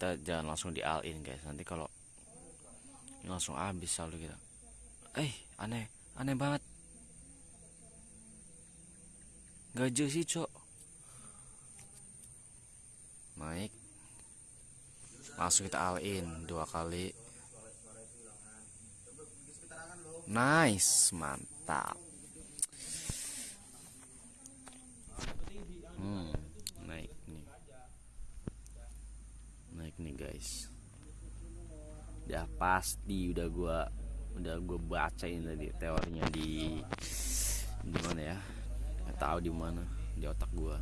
kita jangan langsung di all in guys. Nanti kalau langsung habis selalu kita eh aneh aneh banget. Gajah sih cok. Naik. Langsung kita all in dua kali. Nice mantap hmm naik nih naik nih guys ya pasti udah gua udah gua bacain tadi teorinya di di mana ya? Nggak tahu di mana di otak gua.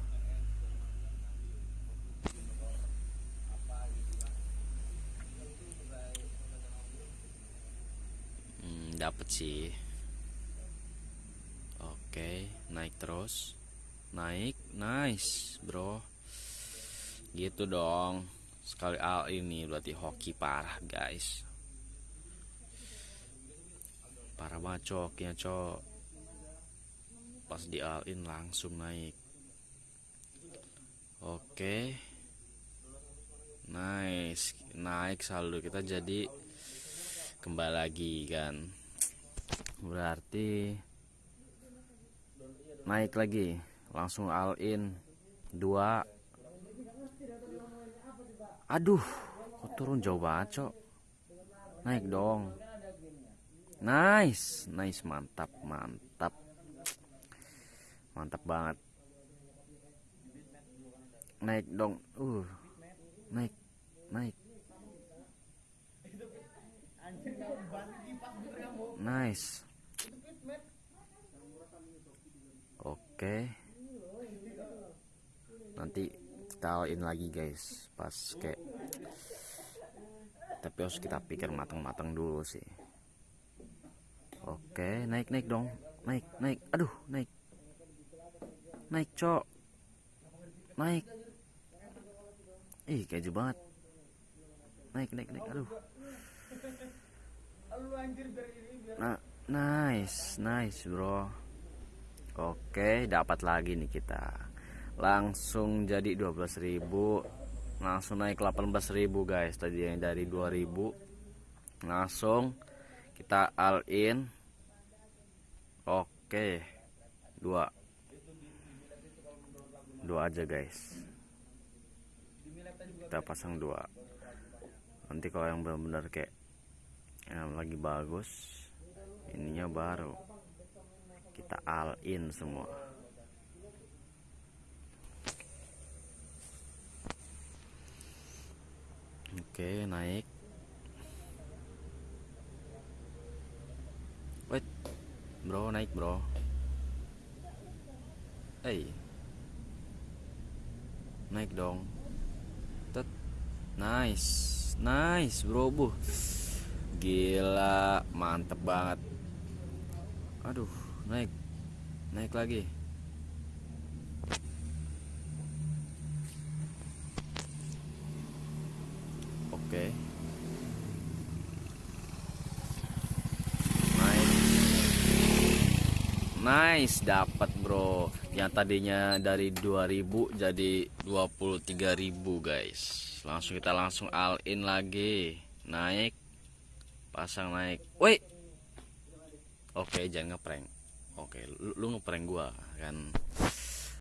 Hmm, dapet sih. Oke naik terus. Naik nice bro. Gitu dong sekali al ini berarti hoki parah guys. Parah banget coknya cok. Pas di all in langsung naik. Oke. Nice. Naik saldo kita jadi kembali lagi kan. Berarti naik lagi. Langsung all in dua aduh kok turun jauh banget cok? Naik dong. Nice nice mantap mantap. Mantap banget. Naik dong. Uh naik naik. Nice. Oke. Nanti kita in lagi guys. Pas kayak tapi harus kita pikir matang-matang dulu sih. Oke naik naik dong. Naik naik. Aduh naik. Naik cok. Naik. Ih keju banget. Naik naik naik. Aduh. Nah nice nice bro. Oke dapat lagi nih kita langsung jadi 12.000 langsung naik 18.000 guys. Tadi yang dari 2000 langsung kita all in. Oke dua. Dua aja guys. Kita pasang dua. Nanti kalau yang benar-benar kayak yang lagi bagus ininya baru. Kita all in semua oke naik. Wait. Bro naik bro. Hey. Naik dong. Tet. nice. Nice bro bu gila mantep banget. Aduh naik. Naik lagi oke nice nice dapat bro. Yang tadinya dari 2000 jadi 23.000 guys. Langsung kita langsung all in lagi. Naik. Pasang naik. Woi. Oke jangan ngeprank. Oke lu, lu ngeprank gua kan